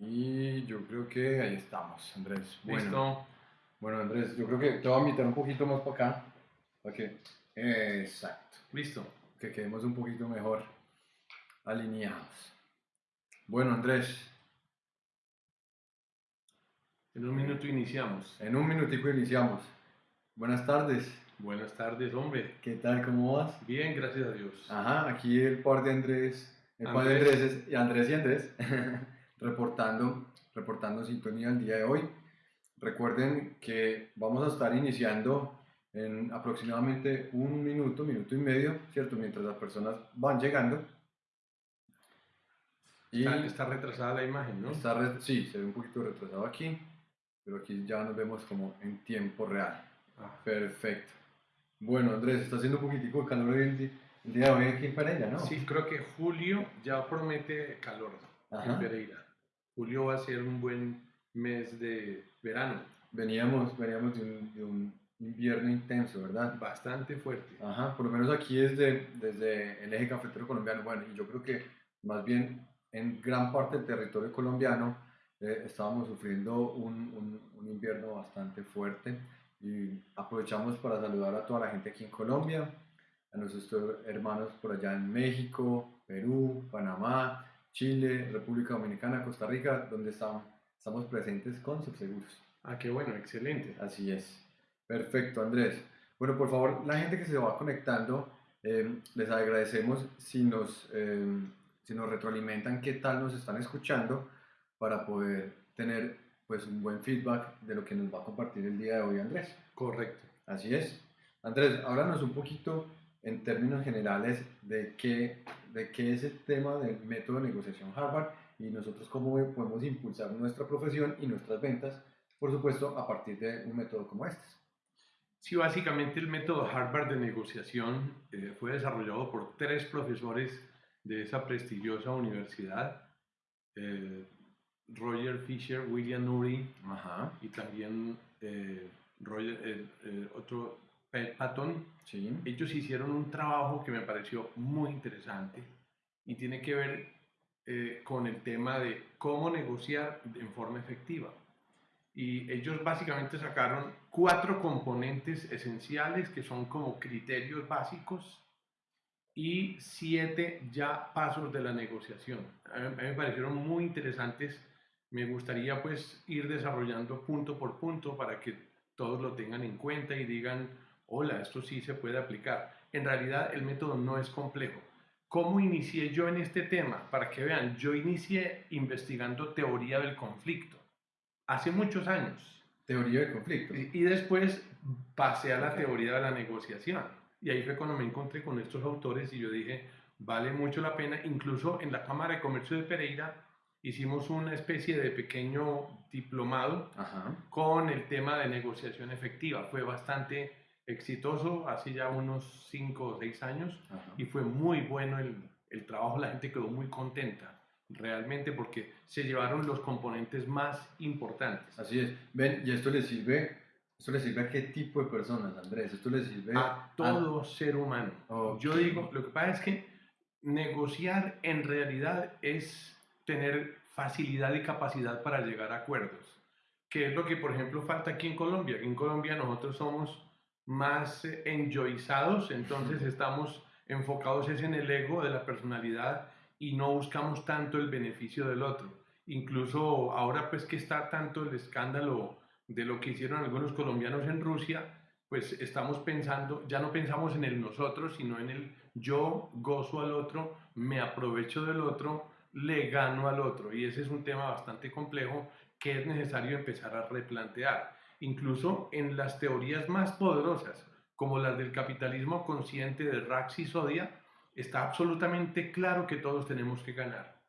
Y yo creo que ahí estamos, Andrés. Bueno, Listo. bueno, Andrés, yo creo que te voy a invitar un poquito más para acá. Que, exacto, Listo. que quedemos un poquito mejor alineados. Bueno, Andrés, En un minuto iniciamos. en un minutico iniciamos. Buenas tardes, Buenas tardes, hombre. ¿qué tal? ¿Cómo vas? Bien, gracias a Dios. Ajá, aquí el par de Andrés, el par de Andrés. Andrés y Andrés y Andrés, reportando, reportando sintonía el día de hoy. Recuerden que vamos a estar iniciando en aproximadamente un minuto, minuto y medio, ¿cierto? Mientras las personas van llegando. Y Está, está retrasada la imagen, ¿no? está re- sí, se ve un poquito retrasado aquí, pero aquí ya nos vemos como en tiempo real. Ah, Perfecto. Bueno, Andrés, está haciendo un poquitico de calor el, el día de hoy aquí en Pereira, ¿no? Sí, creo que julio ya promete calor Ajá. en Pereira. Julio va a ser un buen mes de verano, Veníamos, veníamos de un, de un invierno intenso, ¿verdad? bastante fuerte. Ajá, por lo menos aquí desde, desde el eje cafetero colombiano, bueno, y yo creo que más bien en gran parte del territorio colombiano eh, estábamos sufriendo un, un- un invierno bastante fuerte y aprovechamos para saludar a toda la gente aquí en Colombia, a nuestros hermanos por allá en México, Perú, Panamá, Chile, República Dominicana, Costa Rica, donde estamos, estamos presentes con Subseguros. Ah, qué bueno, excelente. Así es. Perfecto, Andrés. Bueno, por favor, la gente que se va conectando, eh, les agradecemos si nos, eh, si nos retroalimentan qué tal nos están escuchando para poder tener pues un buen feedback de lo que nos va a compartir el día de hoy Andrés. Correcto. Así es. Andrés, háblanos un poquito en términos generales de qué, de qué es el tema del método de negociación Harvard y nosotros cómo podemos impulsar nuestra profesión y nuestras ventas, por supuesto, a partir de un método como este. Sí, básicamente el método Harvard de negociación eh, fue desarrollado por tres profesores de esa prestigiosa universidad, eh, Roger Fisher, William Ury Ajá, y también eh, Roger, eh, eh, otro Patton. sí. Ellos hicieron un trabajo que me pareció muy interesante y tiene que ver eh, con el tema de cómo negociar en forma efectiva. Y ellos básicamente sacaron cuatro componentes esenciales que son como criterios básicos y siete ya pasos de la negociación. A mí, a mí me parecieron muy interesantes. Me gustaría pues ir desarrollando punto por punto para que todos lo tengan en cuenta y digan, hola, esto sí se puede aplicar. En realidad el método no es complejo. ¿Cómo inicié yo en este tema? Para que vean, yo inicié investigando teoría del conflicto hace muchos años. Teoría del conflicto. Y y después pasé a la teoría de la negociación. Y ahí fue cuando me encontré con estos autores y yo dije, vale mucho la pena. Incluso en la Cámara de Comercio de Pereira hicimos una especie de pequeño diplomado Ajá, con el tema de negociación efectiva. Fue bastante exitoso, hace ya unos 5 o 6 años, ajá. y fue muy bueno el, el trabajo. La gente quedó muy contenta, realmente, porque se llevaron los componentes más importantes. Así es. Ven, y esto le sirve, esto le sirve a qué tipo de personas, Andrés. Esto le sirve a todo ser humano. Ok. Yo digo, lo que pasa es que negociar en realidad es tener facilidad y capacidad para llegar a acuerdos, que es lo que, por ejemplo, falta aquí en Colombia. En Colombia nosotros somos más enjoyizados, entonces estamos enfocados es en el ego de la personalidad y no buscamos tanto el beneficio del otro. Incluso ahora pues que está tanto el escándalo de lo que hicieron algunos colombianos en Rusia, pues estamos pensando, ya no pensamos en el nosotros, sino en el yo gozo al otro, me aprovecho del otro, le gano al otro. Y ese es un tema bastante complejo que es necesario empezar a replantear. Incluso en las teorías más poderosas, como las del capitalismo consciente de Rax y Sodia, está absolutamente claro que todos tenemos que ganar.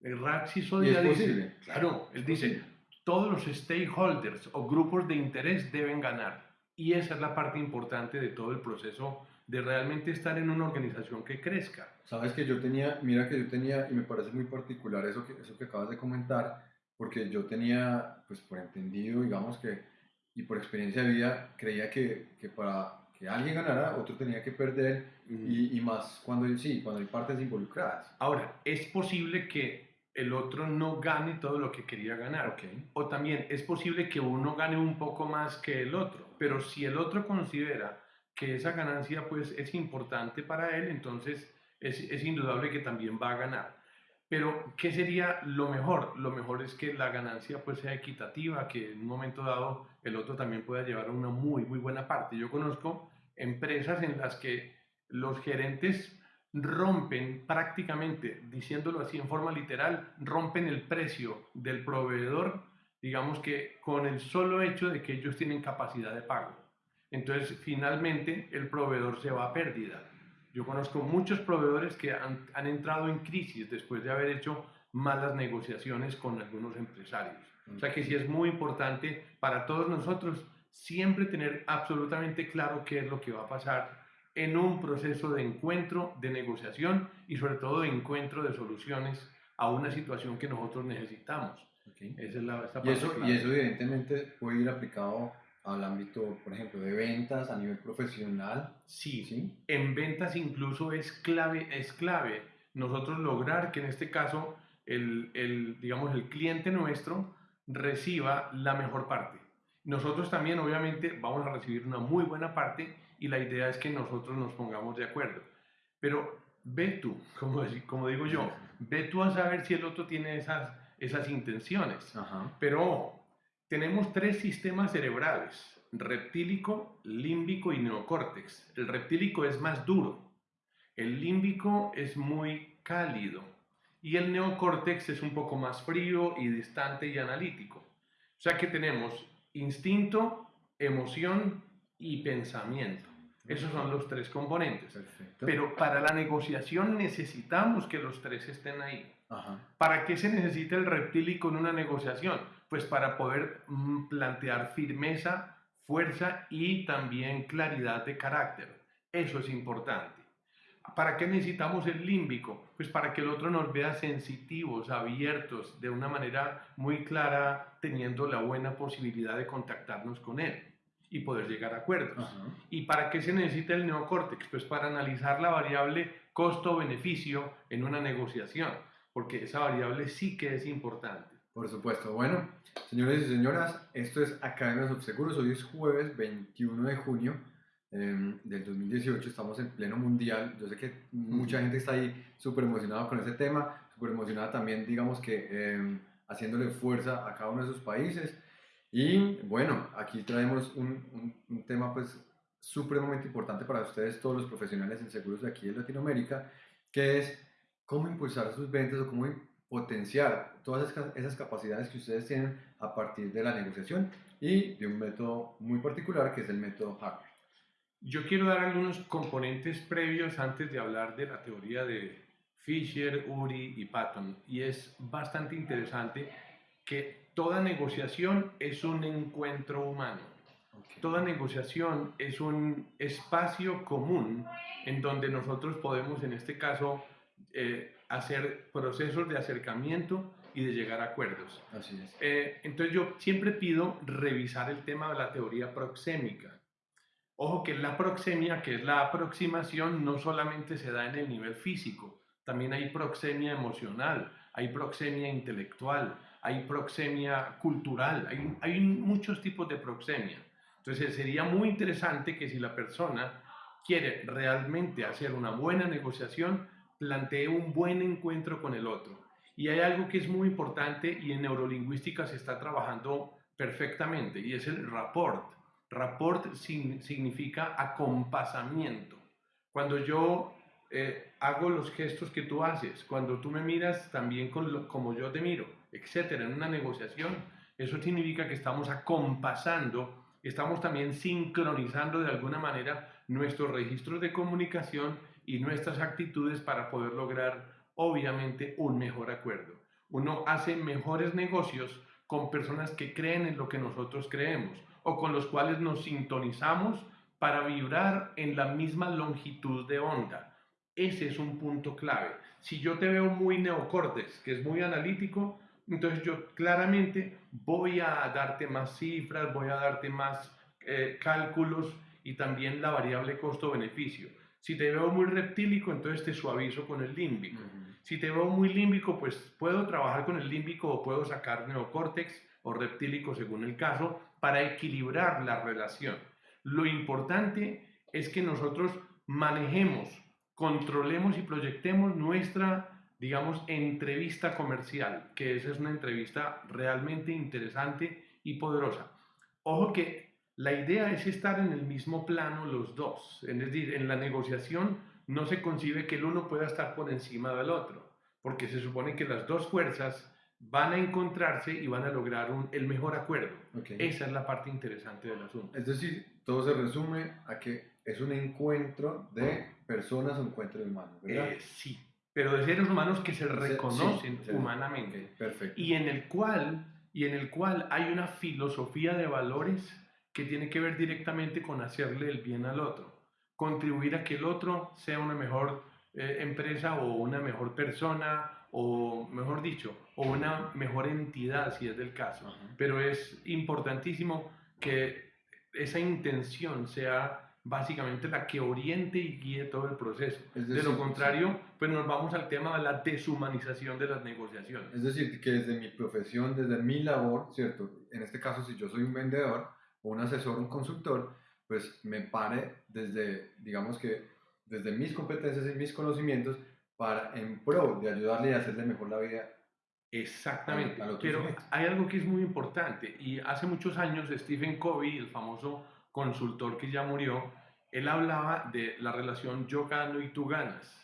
El Rax y ¿Y Sodia es dice, posible? claro, él dice, todos los stakeholders o grupos de interés deben ganar. Y esa es la parte importante de todo el proceso de realmente estar en una organización que crezca. Sabes que yo tenía, mira que yo tenía, y me parece muy particular eso que, eso que acabas de comentar, porque yo tenía, pues por entendido, digamos que, y por experiencia de vida, creía que, que para que alguien ganara, otro tenía que perder, y, y más cuando, sí, cuando hay partes involucradas. Ahora, es posible que el otro no gane todo lo que quería ganar. Ok. O también es posible que uno gane un poco más que el otro, pero si el otro considera que esa ganancia pues es importante para él, entonces es, es indudable que también va a ganar. Pero, ¿qué sería lo mejor? Lo mejor es que la ganancia pues sea equitativa, que en un momento dado el otro también pueda llevar una muy, muy buena parte. Yo conozco empresas en las que los gerentes rompen prácticamente, diciéndolo así en forma literal, rompen el precio del proveedor, digamos que con el solo hecho de que ellos tienen capacidad de pago. Entonces, finalmente, el proveedor se va a pérdida. Yo conozco muchos proveedores que han, han entrado en crisis después de haber hecho malas negociaciones con algunos empresarios. O sea que sí es muy importante para todos nosotros siempre tener absolutamente claro qué es lo que va a pasar en un proceso de encuentro, de negociación y sobre todo de encuentro de soluciones a una situación que nosotros necesitamos. Ok. Esa es la esa Y eso, y eso evidentemente puede ir aplicado al ámbito, por ejemplo, de ventas a nivel profesional. Sí, ¿sí? en ventas incluso es clave, es clave nosotros lograr que en este caso el, el, digamos, el cliente nuestro reciba la mejor parte. Nosotros también obviamente vamos a recibir una muy buena parte y la idea es que nosotros nos pongamos de acuerdo. Pero ve tú, como, como digo yo, ve tú a saber si el otro tiene esas, esas intenciones. Ajá. Pero tenemos tres sistemas cerebrales, reptílico, límbico y neocórtex. El reptílico es más duro, el límbico es muy cálido y el neocórtex es un poco más frío y distante y analítico. O sea que tenemos instinto, emoción y pensamiento. Esos son los tres componentes. Perfecto. Pero para la negociación necesitamos que los tres estén ahí. Ajá. ¿Para qué se necesita el reptílico en una negociación? Pues para poder mm, plantear firmeza, fuerza y también claridad de carácter. Eso es importante. ¿Para qué necesitamos el límbico? Pues para que el otro nos vea sensitivos, abiertos, de una manera muy clara, teniendo la buena posibilidad de contactarnos con él y poder llegar a acuerdos. Ajá. ¿Y para qué se necesita el neocórtex? Pues para analizar la variable costo-beneficio en una negociación, porque esa variable sí que es importante. Por supuesto. Bueno, señores y señoras, esto es Academias of Seguros. Hoy es jueves 21 de junio eh, del 2018. Estamos en pleno mundial. Yo sé que mucha gente está ahí súper emocionada con ese tema, súper emocionada también, digamos que eh, haciéndole fuerza a cada uno de sus países. Y bueno, aquí traemos un, un- un tema pues supremamente importante para ustedes, todos los profesionales en seguros de aquí en Latinoamérica, que es cómo impulsar sus ventas o cómo potenciar todas esas, capacidades que ustedes tienen a partir de la negociación y de un método muy particular que es el método Harvard. Yo quiero dar algunos componentes previos antes de hablar de la teoría de Fisher, Uri y Patton. Y es bastante interesante que toda negociación es un encuentro humano. Toda negociación es un espacio común en donde nosotros podemos, en este caso, eh, hacer procesos de acercamiento y de llegar a acuerdos. Así es. Eh, entonces yo siempre pido revisar el tema de la teoría proxémica. Ojo que la proxemia, que es la aproximación, no solamente se da en el nivel físico, también hay proxemia emocional, hay proxemia intelectual, hay proxemia cultural, hay, hay muchos tipos de proxemia. Entonces sería muy interesante que si la persona quiere realmente hacer una buena negociación, plantee un buen encuentro con el otro. Y hay algo que es muy importante y en neurolingüística se está trabajando perfectamente y es el rapport. Rapport significa acompasamiento. Cuando yo eh, hago los gestos que tú haces, cuando tú me miras también como yo te miro, etcétera, en una negociación, eso significa que estamos acompasando, estamos también sincronizando de alguna manera nuestros registros de comunicación y nuestras actitudes para poder lograr, obviamente, un mejor acuerdo. Uno hace mejores negocios con personas que creen en lo que nosotros creemos o con los cuales nos sintonizamos para vibrar en la misma longitud de onda. Ese es un punto clave. Si yo te veo muy neocórtex, que es muy analítico, entonces yo claramente voy a darte más cifras, voy a darte más eh, cálculos y también la variable costo-beneficio. Si te veo muy reptílico, entonces te suavizo con el límbico. Si te veo muy límbico, pues puedo trabajar con el límbico o puedo sacar neocórtex o reptílico según el caso para equilibrar la relación. Lo importante es que nosotros manejemos, controlemos y proyectemos nuestra, digamos, entrevista comercial, que esa es una entrevista realmente interesante y poderosa. Ojo que la idea es estar en el mismo plano los dos, es decir, en la negociación no se concibe que el uno pueda estar por encima del otro, porque se supone que las dos fuerzas van a encontrarse y van a lograr un, el mejor acuerdo. Esa es la parte interesante del asunto. Es decir, todo se resume a que es un encuentro de personas, un encuentro de humanos, ¿verdad? Eh, sí, pero de seres humanos que se reconocen humanamente. perfecto. Y en el cual y en el cual hay una filosofía de valores que tiene que ver directamente con hacerle el bien al otro, contribuir a que el otro sea una mejor eh, empresa o una mejor persona o, mejor dicho, o una mejor entidad si es del caso. Pero es importantísimo que esa intención sea básicamente la que oriente y guíe todo el proceso. de lo contrario, pues nos vamos al tema de la deshumanización de las negociaciones. Es decir, que desde mi profesión, desde mi labor, ¿cierto? En este caso, si yo soy un vendedor o un asesor, un consultor, pues me pare desde, digamos que, desde mis competencias y mis conocimientos para en pro de ayudarle a hacerle mejor la vida. Exactamente, pero hay algo que es muy importante y hace muchos años Stephen Covey, el famoso consultor que ya murió, él hablaba de la relación yo gano y tú ganas.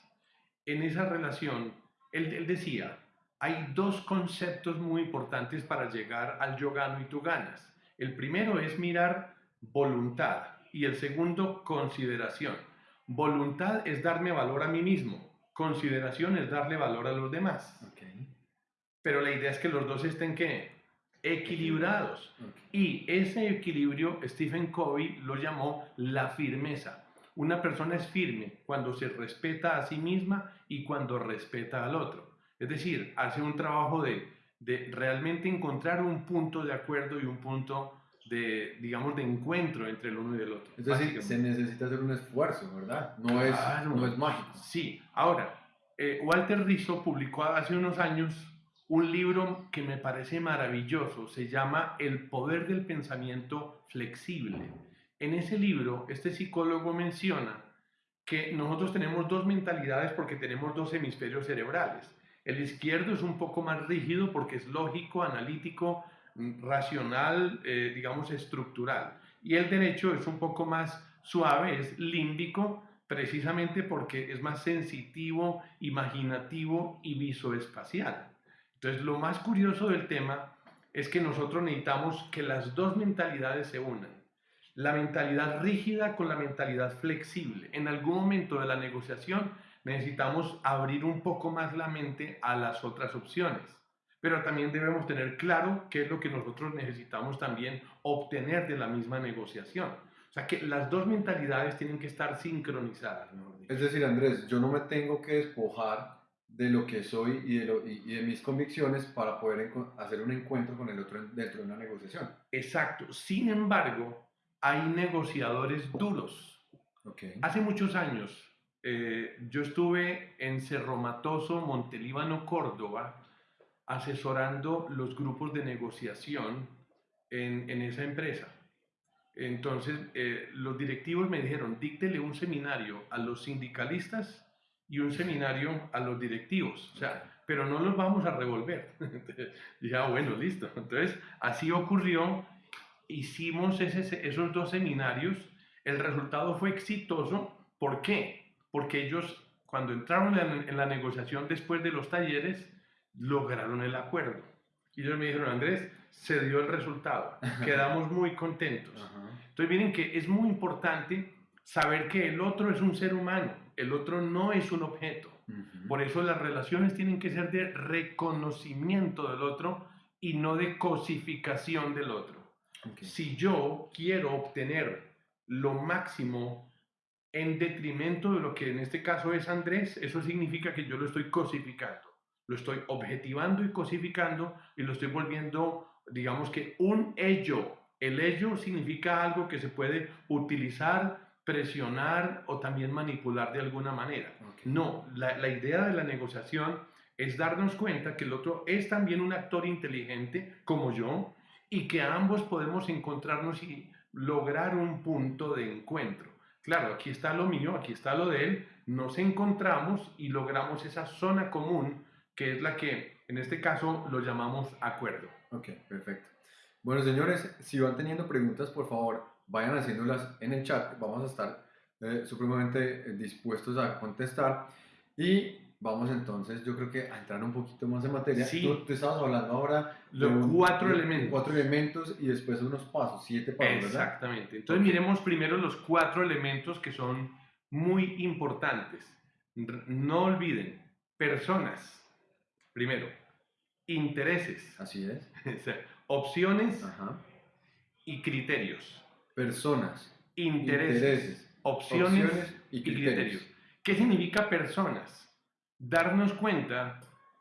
En esa relación, él, decía, hay dos conceptos muy importantes para llegar al yo gano y tú ganas. El primero es mirar voluntad y el segundo consideración. Voluntad es darme valor a mí mismo, consideración es darle valor a los demás. Pero la idea es que los dos estén ¿qué? equilibrados. Y ese equilibrio Stephen Covey lo llamó la firmeza. Una persona es firme cuando se respeta a sí misma y cuando respeta al otro. Es decir, hace un trabajo de, de realmente encontrar un punto de acuerdo y un punto de, digamos, de encuentro entre el uno y el otro. Es decir, se necesita hacer un esfuerzo, ¿verdad? No, es, no es mágico. Sí. Ahora, eh, Walter Rizzo publicó hace unos años un libro que me parece maravilloso, se llama El poder del pensamiento flexible. En ese libro, este psicólogo menciona que nosotros tenemos dos mentalidades porque tenemos dos hemisferios cerebrales. El izquierdo es un poco más rígido porque es lógico, analítico, racional, eh, digamos, estructural. Y el derecho es un poco más suave, es límbico, precisamente porque es más sensitivo, imaginativo y visoespacial. Entonces, lo más curioso del tema es que nosotros necesitamos que las dos mentalidades se unan. La mentalidad rígida con la mentalidad flexible. En algún momento de la negociación necesitamos abrir un poco más la mente a las otras opciones. Pero también debemos tener claro qué es lo que nosotros necesitamos también obtener de la misma negociación. O sea que las dos mentalidades tienen que estar sincronizadas. Es decir, Andrés, yo no me tengo que despojar de lo que soy y de, lo, y, de mis convicciones para poder hacer un encuentro con el otro dentro de una negociación. Exacto. Sin embargo, hay negociadores duros. Okay. Hace muchos años eh, yo estuve en Cerro Matoso, Montelíbano, Córdoba, asesorando los grupos de negociación en, en esa empresa. Entonces, eh, los directivos me dijeron, díctele un seminario a los sindicalistas y un seminario a los directivos, o sea, pero no los vamos a revolver. ya, ah, bueno, listo. Entonces, así ocurrió, hicimos ese, esos dos seminarios, el resultado fue exitoso, ¿por qué? Porque ellos, cuando entraron en, la negociación después de los talleres, lograron el acuerdo. Y ellos me dijeron, Andrés, se dio el resultado, quedamos muy contentos. Entonces, miren que es muy importante saber que el otro es un ser humano, el otro no es un objeto. Por eso las relaciones tienen que ser de reconocimiento del otro y no de cosificación del otro. Si yo quiero obtener lo máximo en detrimento de lo que en este caso es Andrés, eso significa que yo lo estoy cosificando, lo estoy objetivando y cosificando y lo estoy volviendo, digamos que un ello. El ello significa algo que se puede utilizar presionar o también manipular de alguna manera. No, la, la idea de la negociación es darnos cuenta que el otro es también un actor inteligente como yo y que ambos podemos encontrarnos y lograr un punto de encuentro. Claro, aquí está lo mío, aquí está lo de él, nos encontramos y logramos esa zona común que es la que en este caso lo llamamos acuerdo. Ok, perfecto. Bueno, señores, si van teniendo preguntas, por favor, vayan haciéndolas en el chat. Vamos a estar eh, supremamente dispuestos a contestar. Y vamos entonces, yo creo que a entrar un poquito más en materia. Sí. Tú, tú estabas hablando ahora Los un- cuatro de elementos. Cuatro elementos y después unos pasos, siete pasos, ¿verdad? Exactamente. Entonces miremos primero los cuatro elementos que son muy importantes. No olviden, personas, primero, intereses, Así es. o sea, opciones Ajá. y criterios. Personas, Intereses, intereses, opciones, opciones y y criterios. criterios. ¿Qué significa personas? Darnos cuenta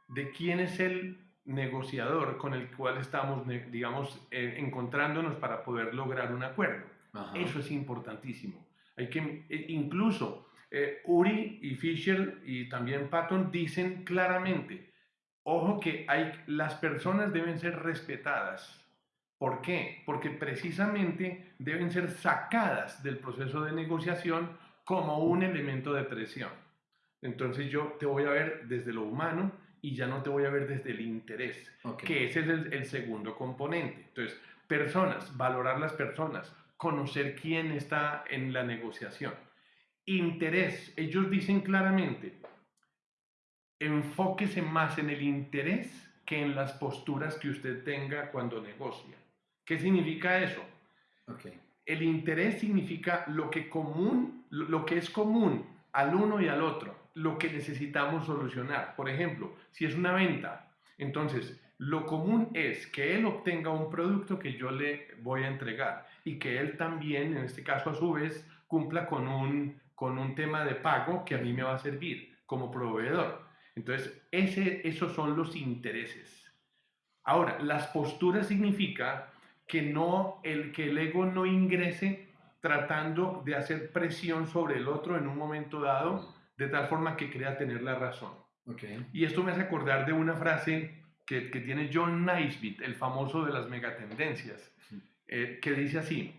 de quién es el negociador con el cual estamos, digamos, eh, encontrándonos para poder lograr un acuerdo. Ajá. Eso es importantísimo. Hay que, eh, incluso eh, Uri y Fisher y también Patton dicen claramente, ojo que hay, las personas deben ser respetadas. ¿Por qué? Porque precisamente deben ser sacadas del proceso de negociación como un elemento de presión. Entonces yo te voy a ver desde lo humano y ya no te voy a ver desde el interés Ok. que ese es el, el segundo componente. Entonces, personas, valorar las personas, conocer quién está en la negociación. Interés, ellos dicen claramente, enfóquese más en el interés que en las posturas que usted tenga cuando negocia. ¿Qué significa eso? Ok. El interés significa lo que común, lo que es común al uno y al otro, lo que necesitamos solucionar. Por ejemplo, si es una venta, entonces lo común es que él obtenga un producto que yo le voy a entregar y que él también, en este caso a su vez, cumpla con un, con un tema de pago que a mí me va a servir como proveedor. Entonces, ese, esos son los intereses. Ahora, las posturas significa que no el que el ego no ingrese tratando de hacer presión sobre el otro en un momento dado de tal forma que crea tener la razón. Y esto me hace acordar de una frase que, que tiene John Naisbitt, el famoso de las megatendencias, eh, que dice así,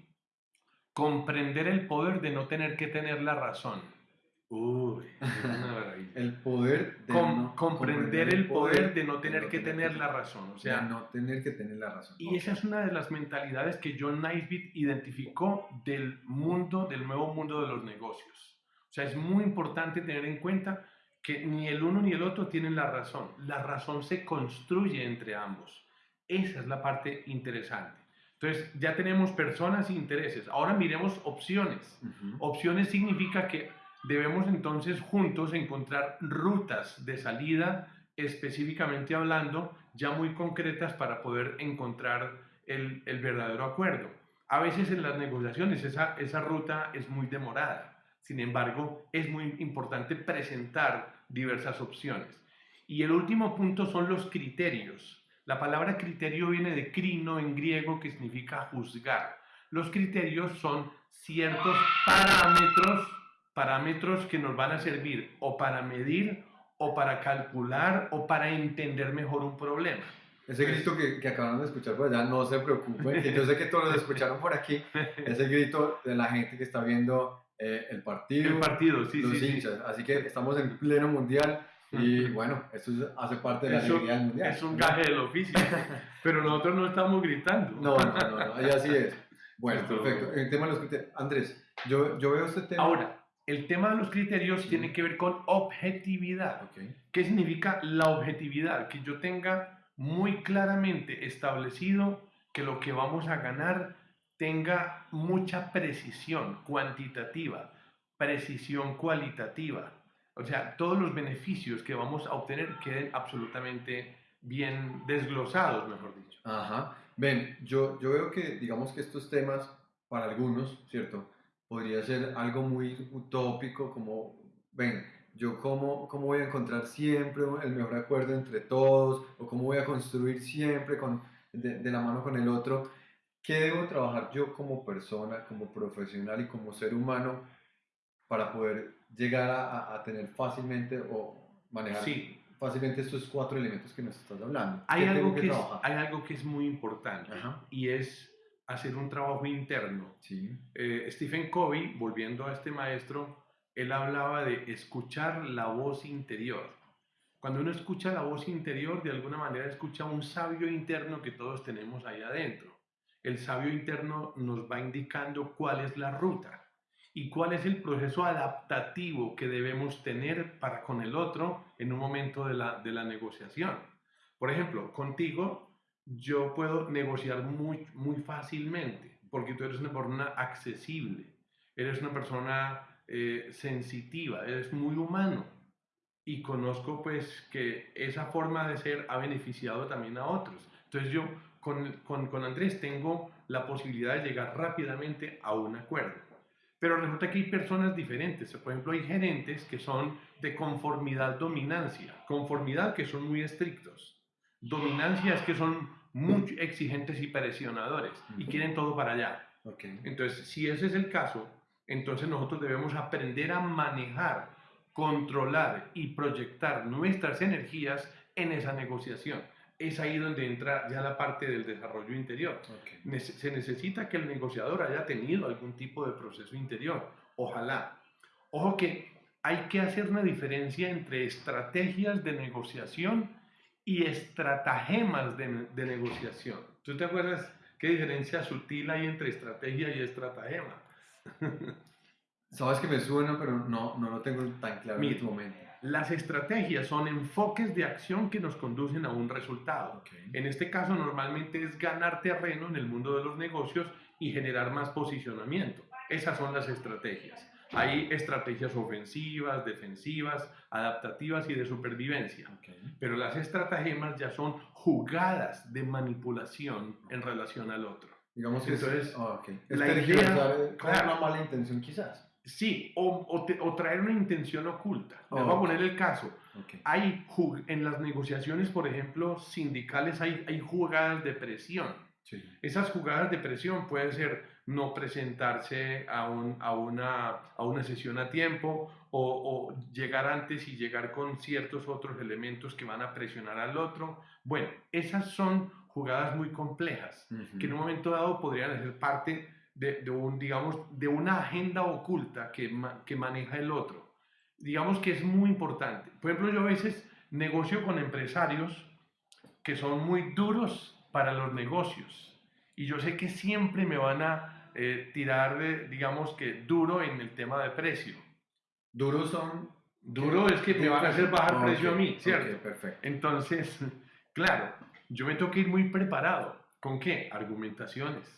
comprender el poder de no tener que tener la razón. Uy, es una maravilla. El poder de Com- no- comprender el poder de no tener que tener la razón. O de sea, no tener que tener la razón. y esa es una de las mentalidades que John Naisbitt identificó del mundo, del nuevo mundo de los negocios. O sea, es muy importante tener en cuenta que ni el uno ni el otro tienen la razón. La razón se construye entre ambos. Esa es la parte interesante. Entonces, ya tenemos personas e intereses. Ahora miremos opciones. Ujú. Opciones significa que debemos entonces juntos encontrar rutas de salida, específicamente hablando, ya muy concretas para poder encontrar el, el verdadero acuerdo. A veces en las negociaciones esa, esa ruta es muy demorada. Sin embargo, es muy importante presentar diversas opciones. Y el último punto son los criterios. La palabra criterio viene de crino en griego, que significa juzgar. Los criterios son ciertos parámetros, parámetros que nos van a servir o para medir o para calcular o para entender mejor un problema. Ese grito que, que acabaron de escuchar por allá, no se preocupen, que yo sé que todos lo escucharon por aquí, es el grito de la gente que está viendo eh, el partido, El partido, sí, los sí, sí. hinchas. Así que estamos en pleno mundial y bueno, esto es- hace parte de la Eso alegría del mundial. Es un gaje del oficio, pero nosotros no estamos gritando. No, no, no, no, ahí así es. Bueno, Esto- perfecto. El tema de los criterios. Andrés, yo, yo veo este tema. Ahora, el tema de los criterios tiene que ver con objetividad. Ok. ¿Qué significa la objetividad? Que yo tenga muy claramente establecido que lo que vamos a ganar tenga mucha precisión cuantitativa, precisión cualitativa. O sea, todos los beneficios que vamos a obtener queden absolutamente bien desglosados, mejor dicho. Ajá. Ven, yo, yo veo que, digamos que estos temas, para algunos, ¿cierto? Podría ser algo muy utópico, como, ven, yo cómo, cómo voy a encontrar siempre el mejor acuerdo entre todos, o cómo voy a construir siempre con, de, de la mano con el otro. ¿Qué debo trabajar yo como persona, como profesional y como ser humano para poder llegar a, a tener fácilmente o manejar Sí, fácilmente estos cuatro elementos que nos estás hablando? hay ¿Qué algo, tengo que es, hay algo que es muy importante Ajá. y es hacer un trabajo interno. Sí. Eh, Stephen Covey, volviendo a este maestro, él hablaba de escuchar la voz interior. Cuando uno escucha la voz interior, de alguna manera escucha un sabio interno que todos tenemos ahí adentro. El sabio interno nos va indicando cuál es la ruta y cuál es el proceso adaptativo que debemos tener para con el otro en un momento de la, de la negociación. Por ejemplo, contigo yo puedo negociar muy, muy fácilmente porque tú eres una persona accesible, eres una persona eh, sensitiva, eres muy humano y conozco pues que esa forma de ser ha beneficiado también a otros. Entonces yo con, con, con Andrés tengo la posibilidad de llegar rápidamente a un acuerdo. Pero resulta que hay personas diferentes. Por ejemplo, hay gerentes que son de conformidad-dominancia. Conformidad que son muy estrictos. Dominancia es que son muy exigentes y presionadores y quieren todo para allá. Entonces, si ese es el caso, entonces nosotros debemos aprender a manejar, controlar y proyectar nuestras energías en esa negociación. Es ahí donde entra ya la parte del desarrollo interior. Se necesita que el negociador haya tenido algún tipo de proceso interior. Ojalá. Ojo que hay que hacer una diferencia entre estrategias de negociación y estratagemas de, de negociación. ¿Tú te acuerdas qué diferencia sutil hay entre estrategia y estratagema? Sabes que me suena, pero no, no lo tengo tan claro en Mira. este momento. Las estrategias son enfoques de acción que nos conducen a un resultado. En este caso normalmente es ganar terreno en el mundo de los negocios y generar más posicionamiento. Esas son las estrategias. Hay estrategias ofensivas, defensivas, adaptativas y de supervivencia. Pero las estratagemas ya son jugadas de manipulación en relación al otro. Digamos que Entonces, es, ah, es la idea- con claro. una mala intención quizás. Sí, o, o te- o traer una intención oculta. Les Oh, voy a poner el caso. Ok. Hay en las negociaciones, por ejemplo, sindicales, hay, hay jugadas de presión. Sí. Esas jugadas de presión puede ser no presentarse a, un- a una, a una sesión a tiempo o, o llegar antes y llegar con ciertos otros elementos que van a presionar al otro. Bueno, esas son jugadas muy complejas Ujú. que en un momento dado podrían ser parte de, de un, digamos, de una agenda oculta que, que maneja el otro. Digamos que es muy importante. Por ejemplo, yo a veces negocio con empresarios que son muy duros para los negocios y yo sé que siempre me van a eh, tirar, de, digamos que duro en el tema de precio. Duros son. Duro es que me van a hacer bajar precio a mí, ¿cierto? perfecto. Entonces, claro, yo me tengo que ir muy preparado. ¿Con qué? Argumentaciones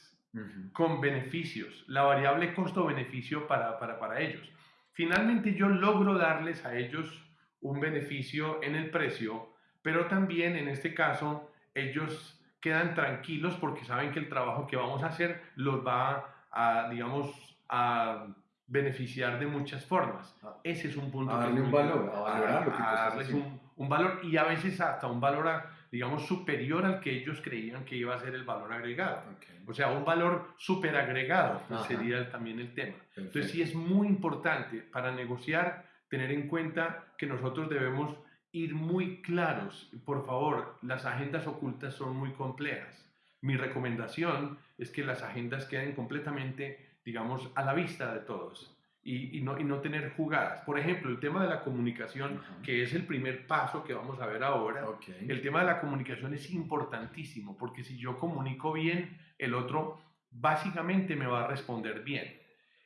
Con beneficios, la variable costo-beneficio para, para, para ellos. Finalmente yo logro darles a ellos un beneficio en el precio, pero también en este caso ellos quedan tranquilos porque saben que el trabajo que vamos a hacer los va a, digamos, a beneficiar de muchas formas. Ese es un punto. A que es darle un valor, a valorar lo que tú A estás darles un, un valor y a veces hasta un valor, a- digamos, superior al que ellos creían que iba a ser el valor agregado. Ok, O sea, un valor súper agregado sería también el tema. perfecto. Entonces sí es muy importante para negociar tener en cuenta que nosotros debemos ir muy claros. Por favor, las agendas ocultas son muy complejas. Mi recomendación es que las agendas queden completamente, digamos, a la vista de todos y, y no, y no tener jugadas. Por ejemplo, el tema de la comunicación, Ajá. que es el primer paso que vamos a ver ahora. Ok. El tema de la comunicación es importantísimo porque si yo comunico bien, el otro básicamente me va a responder bien.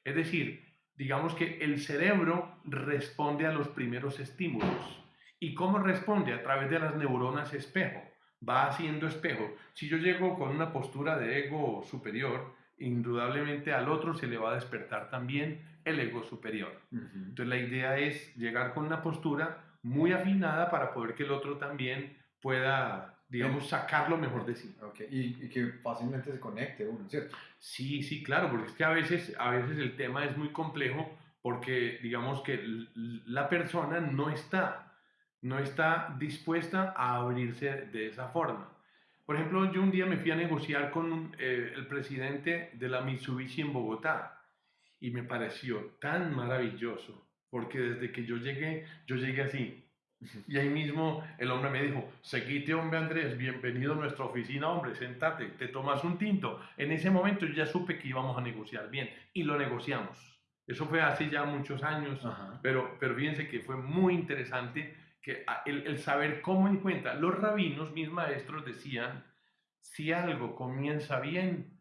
Es decir, digamos que el cerebro responde a los primeros estímulos. ¿Y cómo responde? A través de las neuronas espejo. Va haciendo espejo. Si yo llego con una postura de ego superior, indudablemente al otro se le va a despertar también el ego superior. Entonces la idea es llegar con una postura muy afinada para poder que el otro también pueda, digamos, sacar lo mejor de sí. Y, y que fácilmente se conecte uno, ¿cierto? Sí, sí, claro, porque es que a veces, a veces el tema es muy complejo porque digamos que la persona no está, no está dispuesta a abrirse de esa forma. Por ejemplo, yo un día me fui a negociar con eh, el presidente de la Mitsubishi en Bogotá y me pareció tan maravilloso, porque desde que yo llegué, yo llegué así. Y ahí mismo el hombre me dijo, seguite hombre Andrés, bienvenido a nuestra oficina, hombre, sentate, te tomas un tinto. En ese momento yo ya supe que íbamos a negociar bien y lo negociamos. Eso fue hace ya muchos años, pero, pero fíjense que fue muy interesante que el, el saber cómo encuentra. Los rabinos, mis maestros, decían, si algo comienza bien,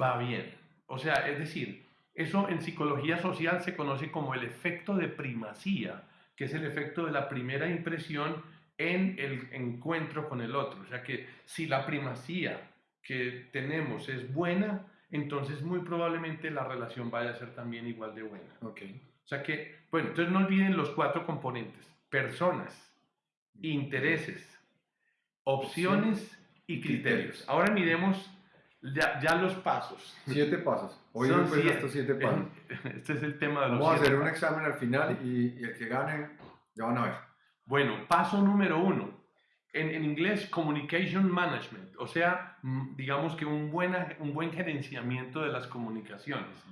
va bien. O sea, es decir, eso en psicología social se conoce como el efecto de primacía, que es el efecto de la primera impresión en el encuentro con el otro. O sea que si la primacía que tenemos es buena, entonces muy probablemente la relación vaya a ser también igual de buena. Okay. O sea que, bueno, entonces no olviden los cuatro componentes. Personas, intereses, opciones y criterios. Ahora miremos ya, ya los pasos. Siete pasos. Hoy Son pues siete. estos siete pasos. Este es el tema de los Vamos a siete hacer un pasos. examen al final y, y el que gane, ya van a ver. Bueno, paso número uno. En, en inglés, Communication Management, o sea, mm, digamos que un, buena, un buen gerenciamiento de las comunicaciones.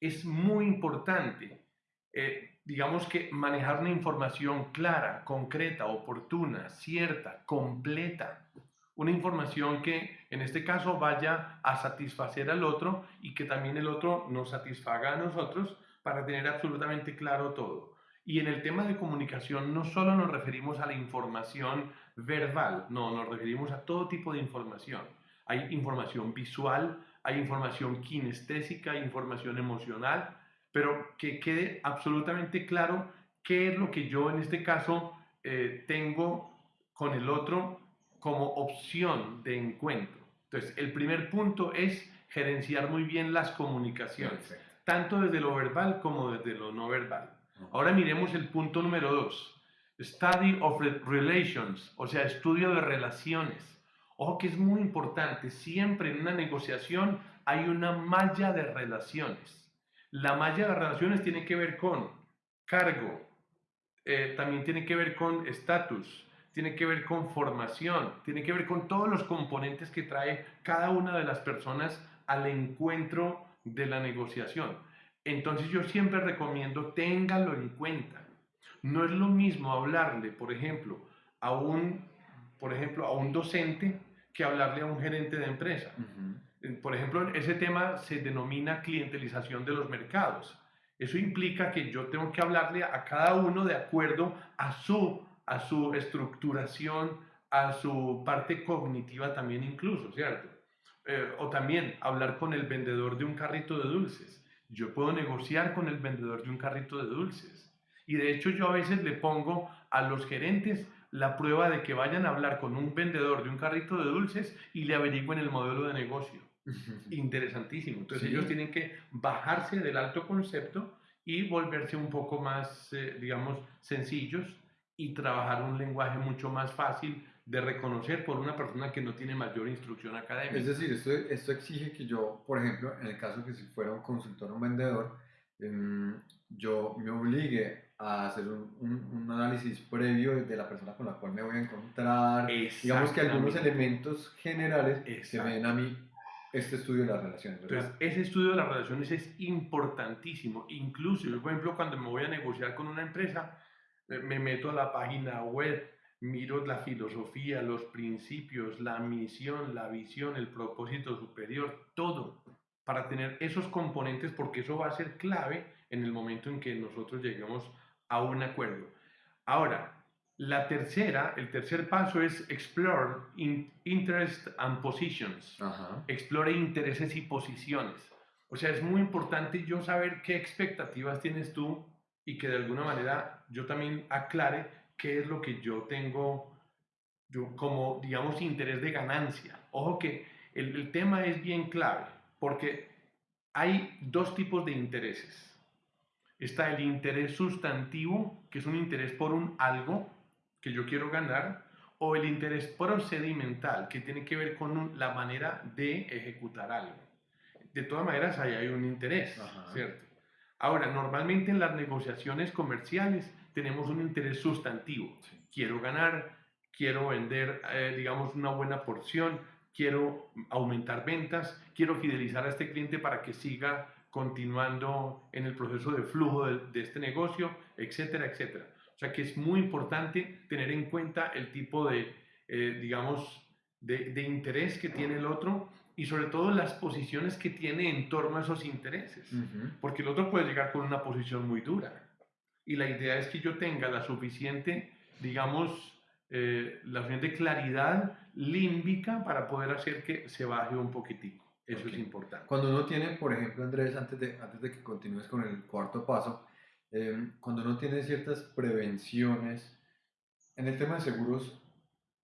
Es muy importante, eh, digamos que manejar una información clara, concreta, oportuna, cierta, completa. Una información que en este caso vaya a satisfacer al otro y que también el otro nos satisfaga a nosotros para tener absolutamente claro todo. Y en el tema de comunicación no solo nos referimos a la información verbal, no, nos referimos a todo tipo de información. Hay información visual, hay información kinestésica, hay información emocional, pero que quede absolutamente claro qué es lo que yo en este caso eh, tengo con el otro como opción de encuentro. Entonces, el primer punto es gerenciar muy bien las comunicaciones, Perfecto. tanto desde lo verbal como desde lo no verbal. Ahora miremos el punto número dos. Study of re- Relations, o sea, estudio de relaciones. Ojo que es muy importante, siempre en una negociación hay una malla de relaciones. La malla de relaciones tiene que ver con cargo, eh, también tiene que ver con estatus, tiene que ver con formación, tiene que ver con todos los componentes que trae cada una de las personas al encuentro de la negociación. Entonces yo siempre recomiendo téngalo en cuenta. No es lo mismo hablarle, por ejemplo, a un, por ejemplo, a un docente que hablarle a un gerente de empresa. Por ejemplo, ese tema se denomina clientelización de los mercados. Eso implica que yo tengo que hablarle a cada uno de acuerdo a su, a su estructuración, a su parte cognitiva también incluso, ¿cierto? Eh, o también hablar con el vendedor de un carrito de dulces. Yo puedo negociar con el vendedor de un carrito de dulces. Y de hecho yo a veces le pongo a los gerentes la prueba de que vayan a hablar con un vendedor de un carrito de dulces y le averigüen el modelo de negocio. Interesantísimo. Entonces Sí. ellos tienen que bajarse del alto concepto y volverse un poco más, eh, digamos, sencillos y trabajar un lenguaje mucho más fácil de reconocer por una persona que no tiene mayor instrucción académica. Es decir, esto, esto exige que yo, por ejemplo, en el caso que si fuera un consultor o un vendedor, em, yo me obligue a hacer un, un- un análisis previo de la persona con la cual me voy a encontrar. Digamos que algunos elementos generales me den a mí este estudio de las relaciones, ¿verdad? Entonces, ese estudio de las relaciones es importantísimo. Incluso, yo, por ejemplo, cuando me voy a negociar con una empresa, eh, me meto a la página web, miro la filosofía, los principios, la misión, la visión, el propósito superior, todo, para tener esos componentes, porque eso va a ser clave en el momento en que nosotros lleguemos a un acuerdo. Ahora, la tercera, el tercer paso es explore in- interest and positions Ajá. explore intereses y posiciones. O sea, es muy importante yo saber qué expectativas tienes tú y que de alguna manera yo también aclare qué es lo que yo tengo yo como, digamos, interés de ganancia. Ojo que el, el tema es bien clave porque hay dos tipos de intereses. Está el interés sustantivo, que es un interés por un algo que yo quiero ganar, o el interés procedimental, que tiene que ver con un- la manera de ejecutar algo. De todas maneras, ahí hay un interés, Ajá. ¿cierto? Ahora, normalmente en las negociaciones comerciales tenemos un interés sustantivo. Quiero ganar, quiero vender, eh, digamos, una buena porción, quiero aumentar ventas, quiero fidelizar a este cliente para que siga continuando en el proceso de flujo de, este negocio, etcétera, etcétera. O sea que es muy importante tener en cuenta el tipo de, eh, digamos, de, interés que tiene el otro y sobre todo las posiciones que tiene en torno a esos intereses. Porque el otro puede llegar con una posición muy dura. Y la idea es que yo tenga la suficiente, digamos, eh, la suficiente claridad límbica para poder hacer que se baje un poquitico. Eso es importante. Cuando uno tiene, por ejemplo, Andrés, antes de, antes de que continúes con el cuarto paso, em, cuando uno tiene ciertas prevenciones en el tema de seguros,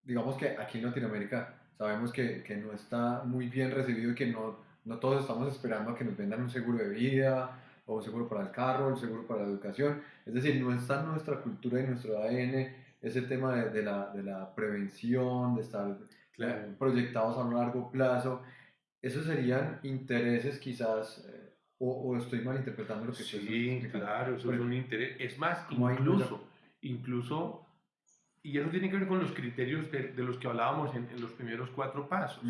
digamos que aquí en Latinoamérica sabemos que, que no está muy bien recibido y que no, no todos estamos esperando a que nos vendan un seguro de vida o un seguro para el carro, un seguro para la educación. Es decir, no está en nuestra cultura y nuestro ADN ese tema de, de, la, de la, prevención, de estar eh, proyectados a un largo plazo. ¿Esos serían intereses quizás, eh, o, estoy malinterpretando lo que Sí, claro, eso es un interés. Es más, incluso, incluso, y eso tiene que ver con los criterios de, de los que hablábamos en, los primeros cuatro pasos.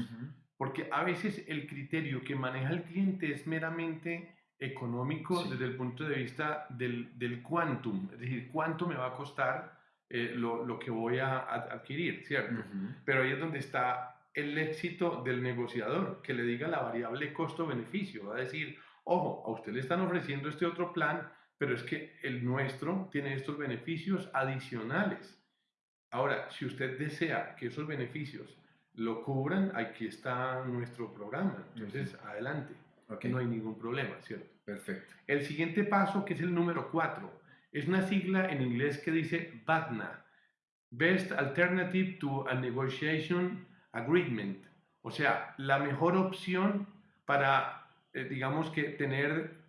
Porque a veces el criterio que maneja el cliente es meramente económico desde el punto de vista del, del quantum, es decir, cuánto me va a costar eh, lo, lo, que voy a, adquirir, ¿cierto? Pero ahí es donde está el éxito del negociador, que le diga la variable costo-beneficio, va a decir, ojo, a usted le están ofreciendo este otro plan, pero es que el nuestro tiene estos beneficios adicionales. Ahora, si usted desea que esos beneficios lo cubran, aquí está nuestro programa. Entonces, adelante. No hay ningún problema, ¿cierto? Perfecto. El siguiente paso, que es el número 4, es una sigla en inglés que dice BATNA, Best Alternative to a Negotiation Agreement, o sea, la mejor opción para, eh, digamos que tener,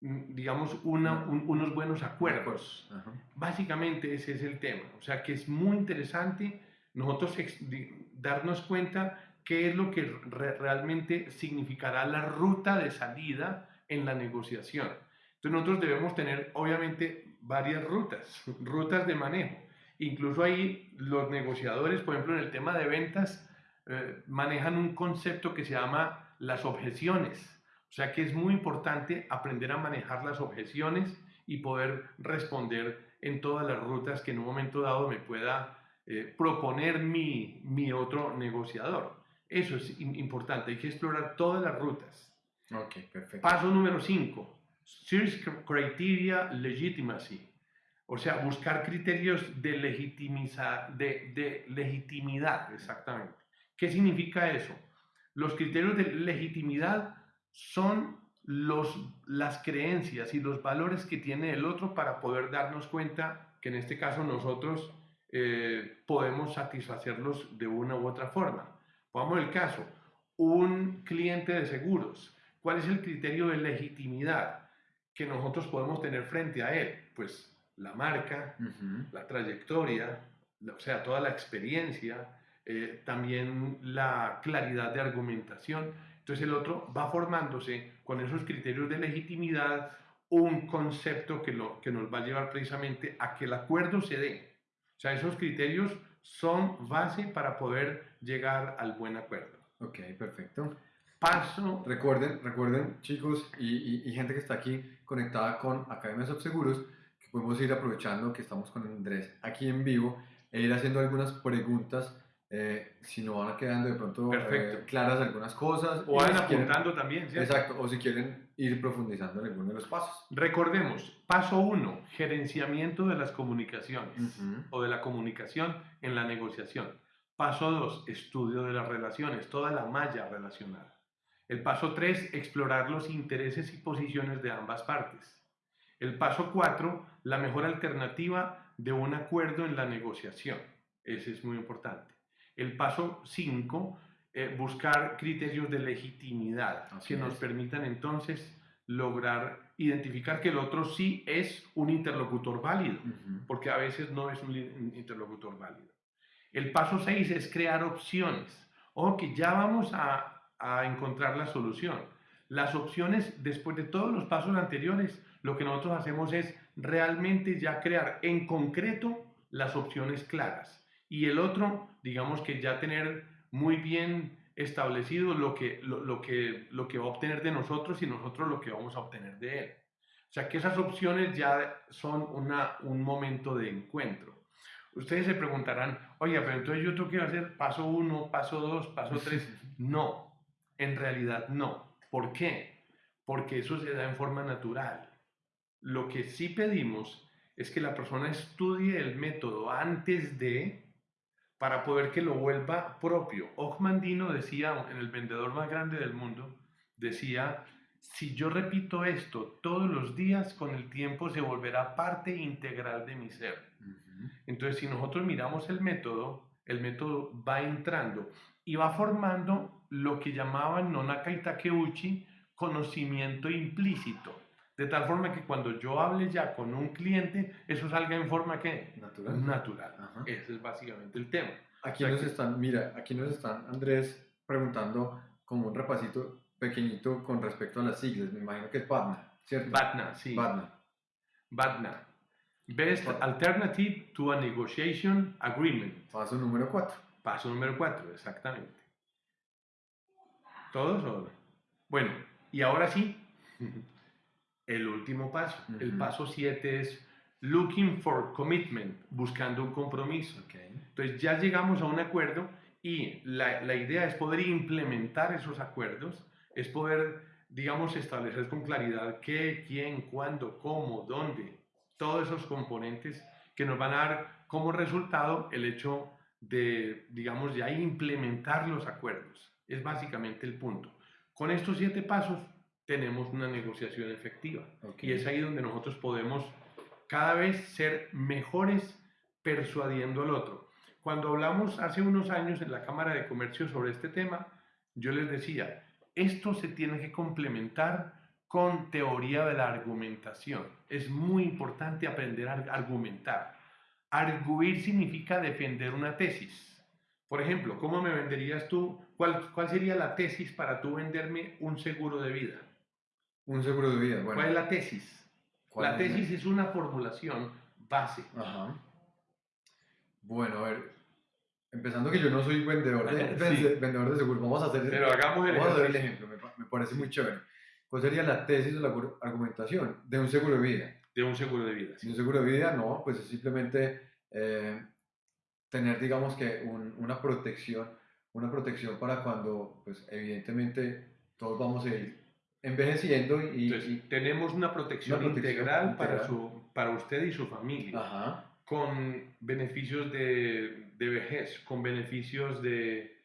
mm, digamos, unos buenos acuerdos. Básicamente ese es el tema, o sea, que es muy interesante nosotros darnos cuenta qué es lo que realmente significará la ruta de salida en la negociación. Entonces nosotros debemos tener, obviamente, varias rutas, rutas de manejo. Incluso ahí los negociadores, por ejemplo, en el tema de ventas, eh, manejan un concepto que se llama las objeciones. O sea que es muy importante aprender a manejar las objeciones y poder responder en todas las rutas que en un momento dado me pueda eh, proponer mi, mi, otro negociador. Eso es importante, hay que explorar todas las rutas. Ok, perfecto. Paso número 5, Search Criteria Legitimacy. O sea, buscar criterios de, de, de legitimidad, exactamente. ¿Qué significa eso? Los criterios de legitimidad son los, las creencias y los valores que tiene el otro para poder darnos cuenta que en este caso nosotros eh, podemos satisfacerlos de una u otra forma. Pongamos el caso, un cliente de seguros, ¿cuál es el criterio de legitimidad que nosotros podemos tener frente a él? Pues la marca, la trayectoria, o sea, toda la experiencia, eh, también la claridad de argumentación. Entonces el otro va formándose con esos criterios de legitimidad un concepto que, lo, que nos va a llevar precisamente a que el acuerdo se dé. O sea, esos criterios son base para poder llegar al buen acuerdo. Ok, perfecto. Paso. Recuerden, recuerden chicos y, y, gente que está aquí conectada con Academia Seguros podemos ir aprovechando que estamos con Andrés aquí en vivo e ir haciendo algunas preguntas. Eh, si no van quedando de pronto eh, claras algunas cosas. O van apuntando también. Exacto, o si quieren ir profundizando en alguno de los pasos. Recordemos, paso uno, gerenciamiento de las comunicaciones o de la comunicación en la negociación. Paso dos, estudio de las relaciones, toda la malla relacional. El paso tres, explorar los intereses y posiciones de ambas partes. El paso cuatro, la mejor alternativa de un acuerdo en la negociación. Ese es muy importante. El paso cinco, eh, buscar criterios de legitimidad que nos permitan entonces lograr identificar que el otro sí es un interlocutor válido, porque a veces no es un interlocutor válido. El paso seis es crear opciones. Ojo que ya vamos a, a encontrar la solución. Las opciones, después de todos los pasos anteriores, lo que nosotros hacemos es realmente ya crear en concreto las opciones claras. Y el otro, digamos que ya tener muy bien establecido lo que, lo, que, lo que va a obtener de nosotros y nosotros lo que vamos a obtener de él. O sea que esas opciones ya son una, un momento de encuentro. Ustedes se preguntarán, oye, pero entonces yo tengo que hacer paso uno, paso dos, paso tres. No, en realidad no. ¿Por qué? Porque eso se da en forma natural. Lo que sí pedimos es que la persona estudie el método antes de para poder que lo vuelva propio. Ochmandino decía, en el vendedor más grande del mundo, decía, si yo repito esto todos los días, con el tiempo se volverá parte integral de mi ser. Entonces, si nosotros miramos el método, el método va entrando y va formando lo que llamaban Nonaka y Takeuchi conocimiento implícito. De tal forma que cuando yo hable ya con un cliente, eso salga en forma que natural. natural. Ese es básicamente el tema. Aquí nos están, mira, aquí nos están, Andrés, preguntando como un repasito pequeñito con respecto a las siglas. Me imagino que es BATNA, ¿cierto? BATNA, sí. BATNA. BATNA. Best Alternative to a Negotiation Agreement. Paso número 4. Paso número 4, exactamente. ¿Todos o Bueno, y ahora sí, el último paso. El paso 7 es looking for commitment, buscando un compromiso. Entonces ya llegamos a un acuerdo y la, la, idea es poder implementar esos acuerdos, es poder, digamos, establecer con claridad qué, quién, cuándo, cómo, dónde, todos esos componentes que nos van a dar como resultado el hecho de, digamos, ya implementar los acuerdos. Es básicamente el punto. Con estos siete pasos tenemos una negociación efectiva. Y es ahí donde nosotros podemos cada vez ser mejores persuadiendo al otro. Cuando hablamos hace unos años en la Cámara de Comercio sobre este tema, yo les decía, esto se tiene que complementar con teoría de la argumentación. Es muy importante aprender a argumentar. Arguir significa defender una tesis. Por ejemplo, ¿cómo me venderías tú? ¿Cuál, cuál sería la tesis para tú venderme un seguro de vida? Un seguro de vida, bueno. ¿Cuál es la tesis? La tesis es una formulación base. Ajá. Bueno, a ver, empezando que yo no soy vendedor de, vendedor de seguros, vamos a hacer, Pero hagamos el, vamos el ejemplo, me, parece muy chévere. ¿Cuál sería la tesis o la argumentación de un seguro de vida? De un seguro de vida. Sí. De un seguro de vida, no, pues es simplemente eh, tener, digamos que, una protección, una protección para cuando, pues evidentemente, todos vamos a ir envejeciendo y, tenemos una protección, integral, Para, su, para usted y su familia. Con beneficios de, de, vejez, con beneficios de...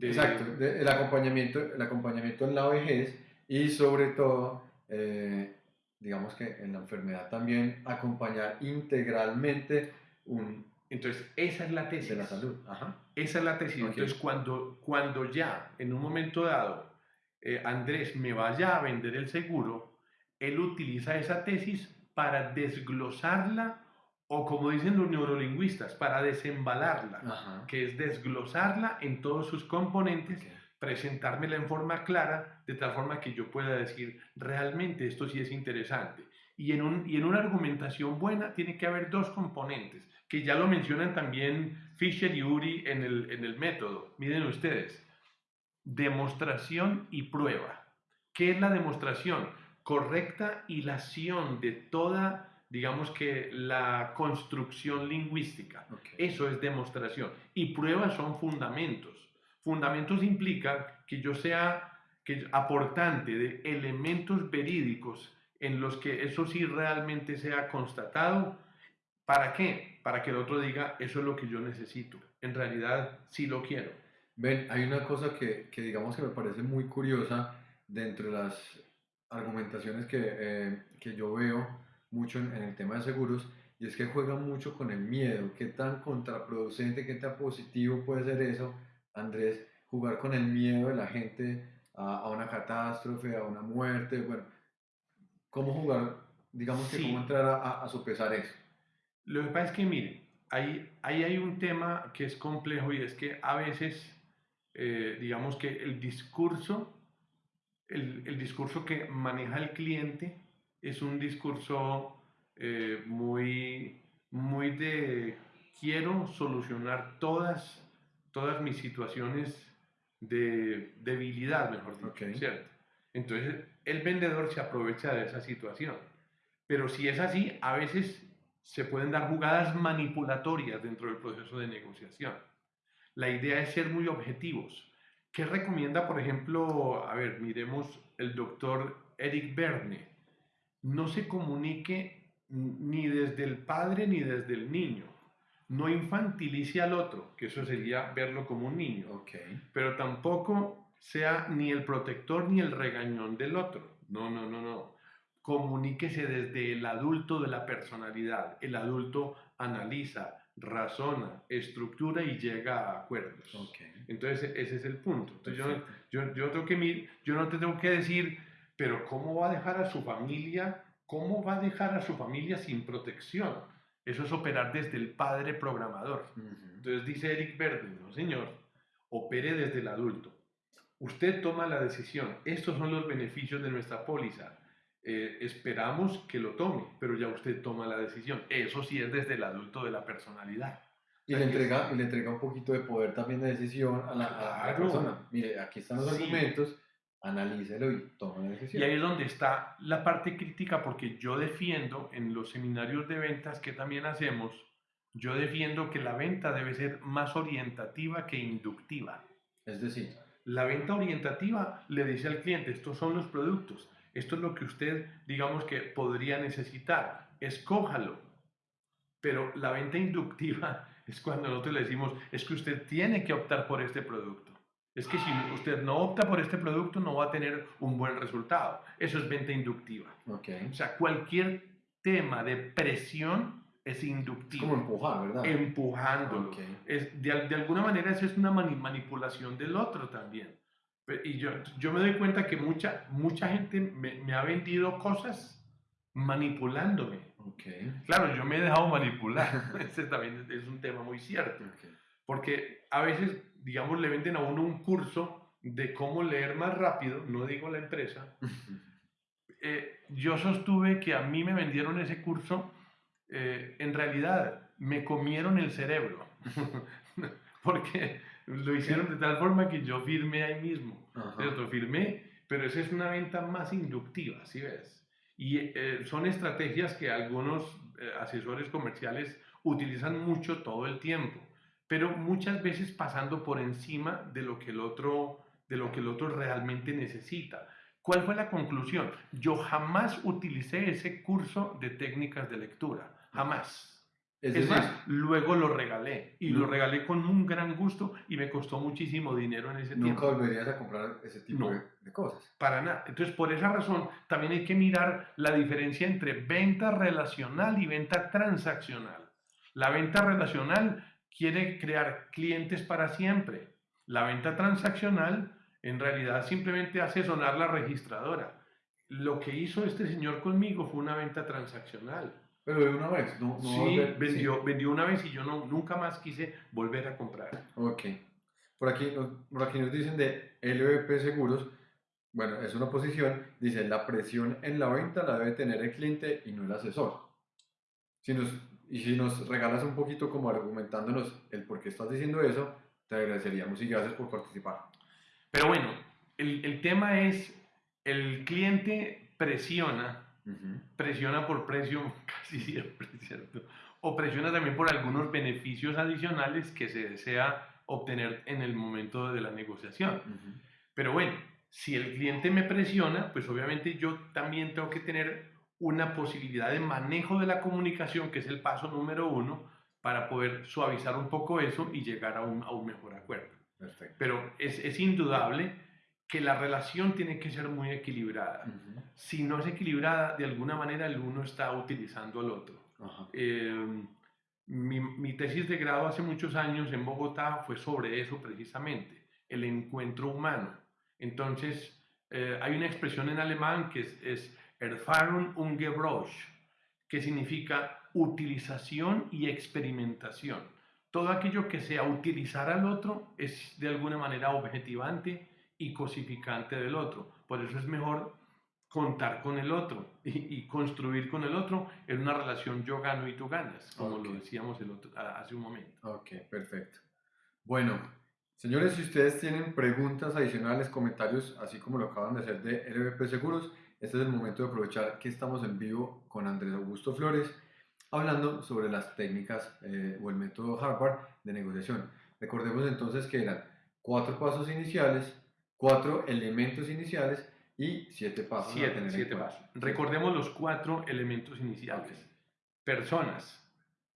Exacto, el, acompañamiento, el acompañamiento en la vejez y sobre todo, eh, digamos que en la enfermedad también acompañar integralmente un... Entonces, esa es la tesis. De la salud. Esa es la tesis. Entonces, cuando, cuando ya, en un momento dado, eh, Andrés me vaya a vender el seguro, él utiliza esa tesis para desglosarla o como dicen los neurolingüistas, para desembalarla, que es desglosarla en todos sus componentes, presentármela en forma clara, de tal forma que yo pueda decir, realmente esto sí es interesante. Y en, un, y en una argumentación buena tiene que haber dos componentes, que ya lo mencionan también Fisher y Uri en el, en el método. Miren ustedes, demostración y prueba. ¿Qué es la demostración? Correcta hilación de toda, digamos que, la construcción lingüística. Eso es demostración. Y pruebas son fundamentos. Fundamentos implica que yo sea que, aportante de elementos verídicos en los que eso sí realmente sea constatado. ¿Para qué? Para que el otro diga, eso es lo que yo necesito. En realidad, sí lo quiero. Ven, hay una cosa que, que, digamos que me parece muy curiosa dentro de las argumentaciones que, eh, que yo veo mucho en, el tema de seguros y es que juega mucho con el miedo. ¿Qué tan contraproducente, qué tan positivo puede ser eso, Andrés? Jugar con el miedo de la gente a, a una catástrofe, a una muerte. Bueno, ¿cómo jugar, digamos que cómo entrar a, a, sopesar eso? Lo que pasa es que, miren, ahí, ahí hay un tema que es complejo y es que a veces eh, digamos que el discurso, el, el, discurso que maneja el cliente es un discurso eh, muy, muy de quiero solucionar todas, todas mis situaciones de debilidad, mejor dicho. Entonces, el vendedor se aprovecha de esa situación. Pero si es así, a veces se pueden dar jugadas manipulatorias dentro del proceso de negociación. La idea es ser muy objetivos. ¿Qué recomienda, por ejemplo, a ver, miremos el doctor Eric Berne? No se comunique ni desde el padre ni desde el niño. No infantilice al otro, que eso sería verlo como un niño Ok. pero tampoco sea ni el protector ni el regañón del otro. No, no, no, no. Comuníquese desde el adulto de la personalidad. El adulto analiza, razona, estructura y llega a acuerdos. Entonces, ese es el punto. Entonces, yo, yo, yo, tengo que, mir- yo no te tengo que decir, pero ¿cómo va a dejar a su familia? ¿Cómo va a dejar a su familia sin protección? Eso es operar desde el padre programador. Ujú. Entonces dice Eric Verde, no señor, opere desde el adulto. Usted toma la decisión. Estos son los beneficios de nuestra póliza. Eh, esperamos que lo tome, pero ya usted toma la decisión. Eso sí es desde el adulto de la personalidad. Y le, entrega, y le entrega un poquito de poder también de decisión a la, a la persona. Mire, aquí están los Sí. argumentos, analícelo y toma la decisión. Y ahí es donde está la parte crítica, porque yo defiendo en los seminarios de ventas que también hacemos, yo defiendo que la venta debe ser más orientativa que inductiva. Es decir, La venta orientativa le dice al cliente, estos son los productos, esto es lo que usted, digamos que podría necesitar, escójalo. Pero la venta inductiva es cuando nosotros le decimos, es que usted tiene que optar por este producto. Es que si usted no opta por este producto no va a tener un buen resultado. Eso es venta inductiva. O sea, cualquier tema de presión es Es inductivo. como empujar, ¿verdad? empujándolo. Es, de, de alguna manera eso es una mani- manipulación del otro también. Y yo, yo me doy cuenta que mucha, mucha gente me, me ha vendido cosas manipulándome. Ok. Claro, yo me he dejado manipular. Ese también es, un tema muy cierto. ok. Porque a veces, digamos, le venden a uno un curso de cómo leer más rápido, no digo la empresa. Eh, yo sostuve que a mí me vendieron ese curso, eh, en realidad me comieron el cerebro, porque lo hicieron de tal forma que yo firmé ahí mismo, Ajá. ¿cierto? Firmé, pero esa es una venta más inductiva, ¿sí ves? Y eh, son estrategias que algunos eh, asesores comerciales utilizan mucho todo el tiempo, pero muchas veces pasando por encima de lo que el otro, de lo que el otro realmente necesita. ¿Cuál fue la conclusión? Yo jamás utilicé ese curso de técnicas de lectura, jamás. Es Es, decir, más, luego lo regalé y lo regalé con un gran gusto y me costó muchísimo dinero en ese nunca tiempo. volverías a comprar ese tipo No. de, de cosas. Para nada. Entonces, por esa razón, también hay que mirar la diferencia entre venta relacional y venta transaccional. La venta relacional quiere crear clientes para siempre. La venta transaccional, en realidad, simplemente hace sonar la registradora. Lo que hizo este señor conmigo fue una venta transaccional. Pero de una vez, no, no sí, volver- vendió, vendió una vez y yo no, nunca más quise volver a comprar. Ok. Por aquí, por aquí nos dicen de LVP Seguros. Bueno, es una posición. Dice, la presión en la venta la debe tener el cliente y no el asesor. Si nos, y si nos regalas un poquito como argumentándonos el por qué estás diciendo eso, te agradeceríamos y gracias por participar. Pero bueno, el, el tema es, el cliente presiona Presiona por precio casi siempre, ¿cierto? O presiona también por algunos beneficios adicionales que se desea obtener en el momento de la negociación. Pero bueno, si el cliente me presiona, pues obviamente yo también tengo que tener una posibilidad de manejo de la comunicación, que es el paso número uno, para poder suavizar un poco eso y llegar a un, a un mejor acuerdo. Perfecto. Pero es, es indudable que la relación tiene que ser muy equilibrada si no es equilibrada, de alguna manera el uno está utilizando al otro. Eh, mi, mi tesis de grado hace muchos años en Bogotá fue sobre eso precisamente, el encuentro humano. Entonces, eh, hay una expresión en alemán que es, es Erfahrung und Gebrauch, que significa utilización y experimentación. Todo aquello que sea utilizar al otro es de alguna manera objetivante y cosificante del otro. Por eso es mejor contar con el otro y, y construir con el otro en una relación yo gano y tú ganas, como Ok. lo decíamos el otro- hace un momento. Ok, perfecto. Bueno, Señores, si ustedes tienen preguntas adicionales, comentarios, así como lo acaban de hacer de LVP Seguros, este es el momento de aprovechar que estamos en vivo con Andrés Augusto Flores hablando sobre las técnicas eh, o el método Harvard de negociación. Recordemos entonces que eran cuatro pasos iniciales, cuatro elementos iniciales y siete pasos. Siete, siete pasos. Recordemos los cuatro elementos iniciales. Personas,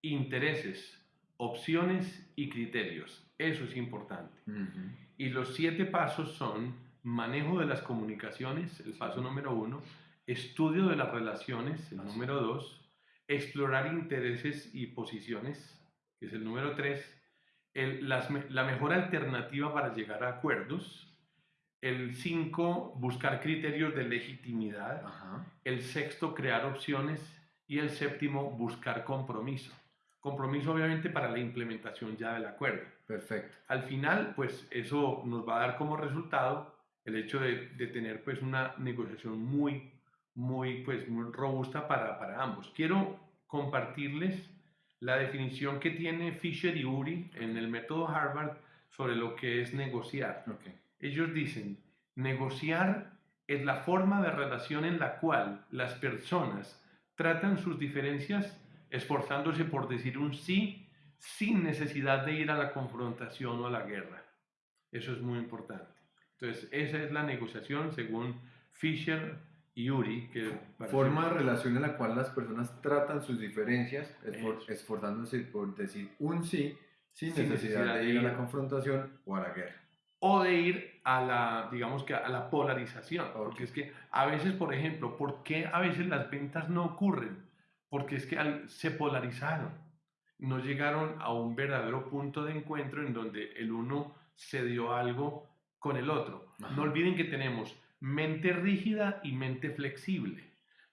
intereses, opciones y criterios. Eso es importante. Y los siete pasos son manejo de las comunicaciones, el paso número uno, estudio de las relaciones, el número dos, explorar intereses y posiciones, que es el número tres, la mejor alternativa para llegar a acuerdos, el cinco, buscar criterios de legitimidad, el sexto, crear opciones y el séptimo, buscar compromiso. Compromiso obviamente para la implementación ya del acuerdo. Perfecto. Al final, pues eso nos va a dar como resultado el hecho de, de tener pues una negociación muy, muy, pues, muy robusta para, para ambos. Quiero compartirles la definición que tiene Fisher y Uri en el método Harvard sobre lo que es negociar. Okay. Ellos dicen, negociar es la forma de relación en la cual las personas tratan sus diferencias esforzándose por decir un sí sin necesidad de ir a la confrontación o a la guerra. Eso es muy importante. Entonces, esa es la negociación según Fisher y Uri. Que Forma de relación en la cual las personas tratan sus diferencias esforzándose por decir un sí sin, necesidad, de ir a la confrontación o a la guerra. O de ir a la, digamos que a la polarización. Porque es que a veces, por ejemplo, ¿por qué a veces las ventas no ocurren? porque es que se polarizaron, no llegaron a un verdadero punto de encuentro en donde el uno se dio algo con el otro. No olviden que tenemos mente rígida y mente flexible.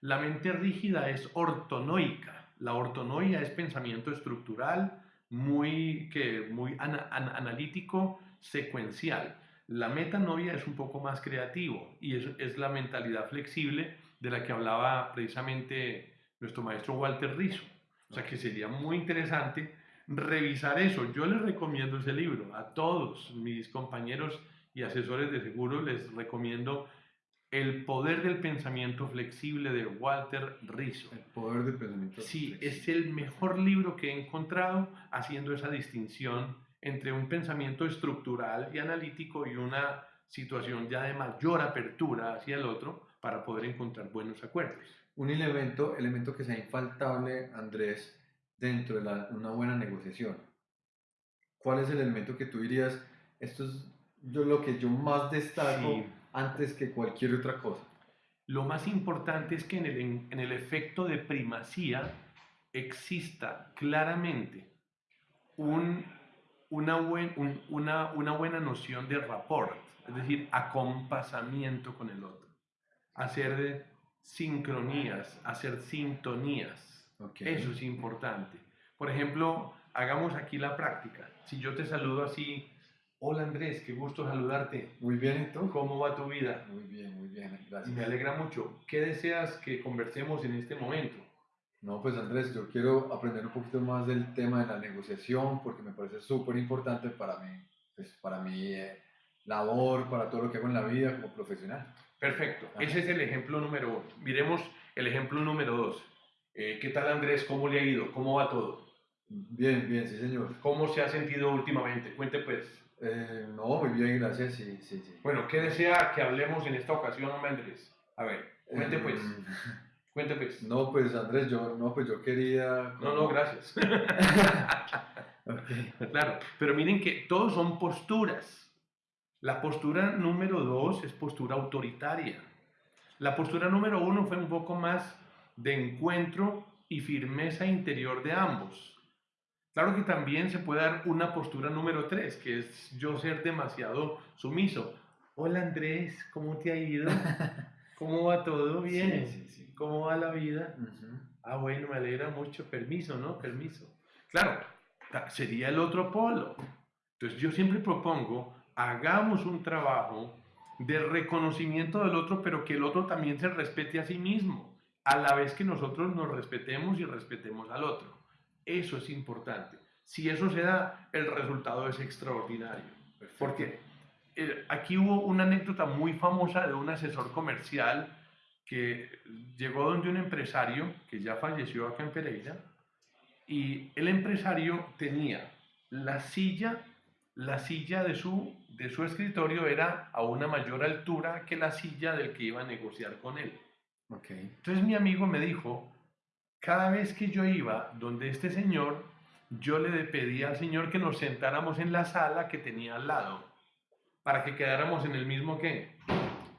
La mente rígida es ortonoica. La ortonoia es pensamiento estructural, muy, que, muy analítico, secuencial. La metanoia es un poco más creativo y es, es la mentalidad flexible de la que hablaba precisamente nuestro maestro Walter Rizzo. O sea que sería muy interesante revisar eso. Yo les recomiendo ese libro a todos mis compañeros y asesores de seguro, les recomiendo El poder del pensamiento flexible de Walter Rizzo. El poder del pensamiento Sí, es el mejor libro que he encontrado haciendo esa distinción entre un pensamiento estructural y analítico y una situación ya de mayor apertura hacia el otro para poder encontrar buenos acuerdos un elemento, elemento que sea infaltable, Andrés, dentro de una buena negociación. ¿Cuál es el elemento que tú dirías, esto es yo, lo que yo más destaco antes que cualquier otra cosa? Lo más importante es que en el, en el efecto de primacía exista claramente un, una, buen, una, una buena noción de rapport, es decir, acompasamiento con el otro. Hacer sincronías, hacer sintonías. Eso es importante. Por ejemplo, hagamos aquí la práctica. Si yo te saludo así, hola Andrés, qué gusto saludarte. Muy bien, ¿y tú? ¿Cómo va tu vida? Muy bien, muy bien, gracias. Me alegra mucho. ¿Qué deseas que conversemos en este momento? No, pues Andrés, yo quiero aprender un poquito más del tema de la negociación porque me parece súper importante para mí, pues, para mi eh, labor, para todo lo que hago en la vida como profesional. Perfecto. Ese es el ejemplo número uno. Miremos el ejemplo número dos. Eh, ¿Qué tal Andrés? ¿Cómo le ha ido? ¿Cómo va todo? Bien, bien, sí señor. ¿Cómo se ha sentido últimamente? Cuente pues. Eh, no, muy bien, gracias, sí, sí, sí. Bueno, ¿qué desea que hablemos en esta ocasión, Andrés? A ver, cuente pues. Cuente pues. No, pues Andrés, yo, no, pues yo quería... No, no, gracias. Claro, pero miren que todos son posturas. La postura número dos es postura autoritaria. La postura número uno fue un poco más de encuentro y firmeza interior de ambos. Claro que también se puede dar una postura número tres, que es yo ser demasiado sumiso. Hola Andrés, ¿cómo te ha ido? ¿Cómo va todo? Bien. ¿Cómo va la vida? Ah, bueno, me alegra mucho. Permiso, ¿no? Permiso. Claro, sería el otro polo. Entonces yo siempre propongo hagamos un trabajo de reconocimiento del otro, pero que el otro también se respete a sí mismo, a la vez que nosotros nos respetemos y respetemos al otro. Eso es importante. Si eso se da, el resultado es extraordinario. Porque eh, aquí hubo una anécdota muy famosa de un asesor comercial que llegó donde un empresario que ya falleció acá en Pereira y el empresario tenía la silla, la silla de su, de su escritorio era a una mayor altura que la silla del que iba a negociar con él. Okay. Entonces mi amigo me dijo, cada vez que yo iba donde este señor, yo le pedía al señor que nos sentáramos en la sala que tenía al lado, para que quedáramos en el mismo qué,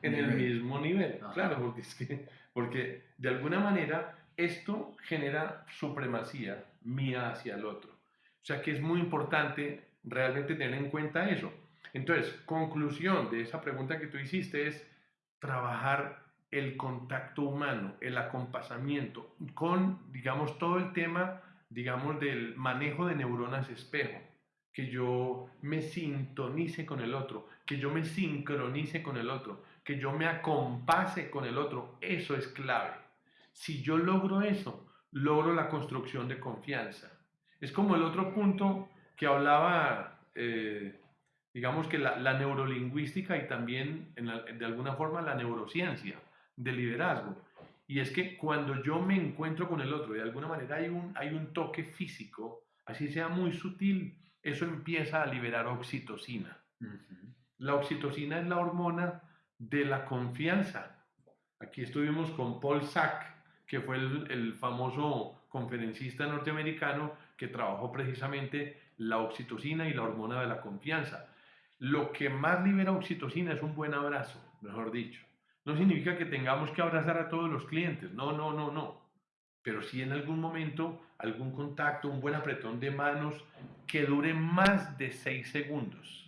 en el mismo nivel. Claro, porque es que, porque de alguna manera esto genera supremacía mía hacia el otro. O sea que es muy importante realmente tener en cuenta eso. Entonces, conclusión de esa pregunta que tú hiciste es trabajar el contacto humano, el acompasamiento, con, digamos, todo el tema, digamos, del manejo de neuronas espejo, que yo me sintonice con el otro, que yo me sincronice con el otro, que yo me acompase con el otro, eso es clave. Si yo logro eso, logro la construcción de confianza. Es como el otro punto que hablaba, eh, digamos que la, neurolingüística y también de alguna forma la neurociencia de liderazgo. Y es que cuando yo me encuentro con el otro, de alguna manera hay un, hay un toque físico, así sea muy sutil, eso empieza a liberar oxitocina. La oxitocina es la hormona de la confianza. Aquí estuvimos con Paul Sack, que fue el, famoso conferencista norteamericano que trabajó precisamente la oxitocina y la hormona de la confianza. Lo que más libera oxitocina es un buen abrazo, mejor dicho. No significa que tengamos que abrazar a todos los clientes, no, no, no, no. Pero sí en algún momento algún contacto, un buen apretón de manos que dure más de seis segundos.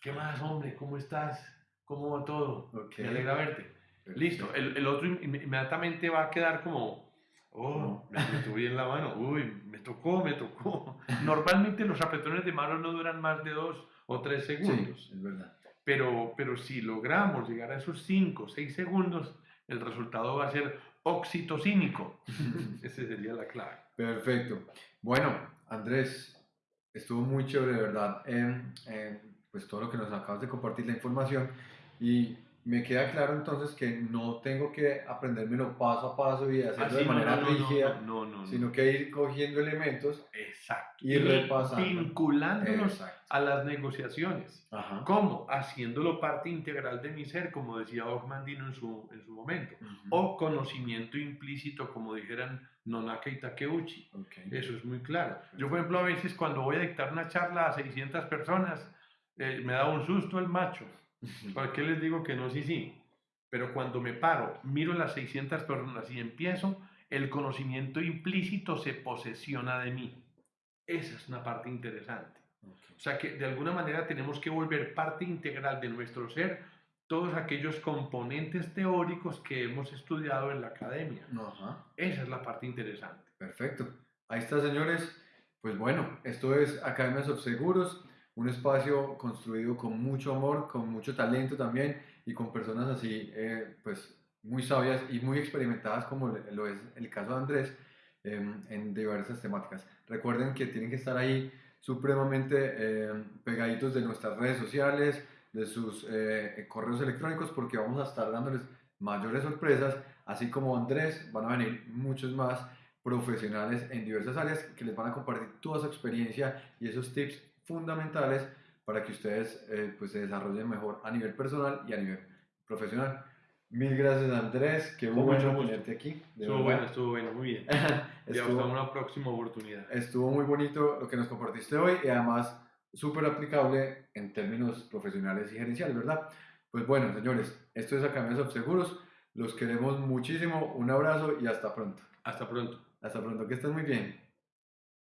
¿Qué más, hombre? ¿Cómo estás? ¿Cómo va todo? Me alegra verte. Listo. El, el, otro inmediatamente va a quedar como, oh, me meto bien la mano. Uy, me tocó, me tocó. Normalmente los apretones de manos no duran más de dos o tres segundos. Sí, es verdad. Pero, pero si logramos llegar a esos 5 o 6 segundos, el resultado va a ser oxitocínico. Esa sería la clave. Perfecto. Bueno, Andrés, estuvo muy chévere, de verdad, pues todo lo que nos acabas de compartir, la información. Y me queda claro entonces que no tengo que aprendérmelo paso a paso y hacerlo de manera rígida, sino que ir cogiendo elementos Exacto. y, repasando. Vinculándolos a las negociaciones. ¿Cómo? Haciéndolo parte integral de mi ser, como decía Ogmandino en su, en su momento. O conocimiento implícito, como dijeran Nonaka y Takeuchi. Eso es muy claro. Yo, por ejemplo, a veces cuando voy a dictar una charla a 600 personas, eh, me da un susto el macho ¿Por qué les digo que no? Sí, sí. Pero cuando me paro, miro las 600 personas y empiezo, el conocimiento implícito se posesiona de mí. Esa es una parte interesante. O sea que de alguna manera tenemos que volver parte integral de nuestro ser todos aquellos componentes teóricos que hemos estudiado en la academia. Esa es la parte interesante. Perfecto. Ahí está, señores. Pues bueno, esto es Academias of Seguros un espacio construido con mucho amor, con mucho talento también y con personas así, eh, pues muy sabias y muy experimentadas como lo es el caso de Andrés em, en diversas temáticas. Recuerden que tienen que estar ahí supremamente em, pegaditos de nuestras redes sociales, de sus eh, correos electrónicos, porque vamos a estar dándoles mayores sorpresas, así como Andrés, van a venir muchos más profesionales en diversas áreas que les van a compartir toda su experiencia y esos tips fundamentales para que ustedes eh, pues se desarrollen mejor a nivel personal y a nivel profesional. Mil gracias Andrés, qué bueno tenerte aquí. estuvo bueno, estuvo bueno, muy bien. estuvo, una próxima oportunidad. Estuvo muy bonito lo que nos compartiste hoy y además súper aplicable en términos profesionales y gerenciales, ¿verdad? Pues bueno, señores, esto es Academias Seguros. Los queremos muchísimo. Un abrazo y hasta pronto. Hasta pronto. Hasta pronto, que estén muy bien.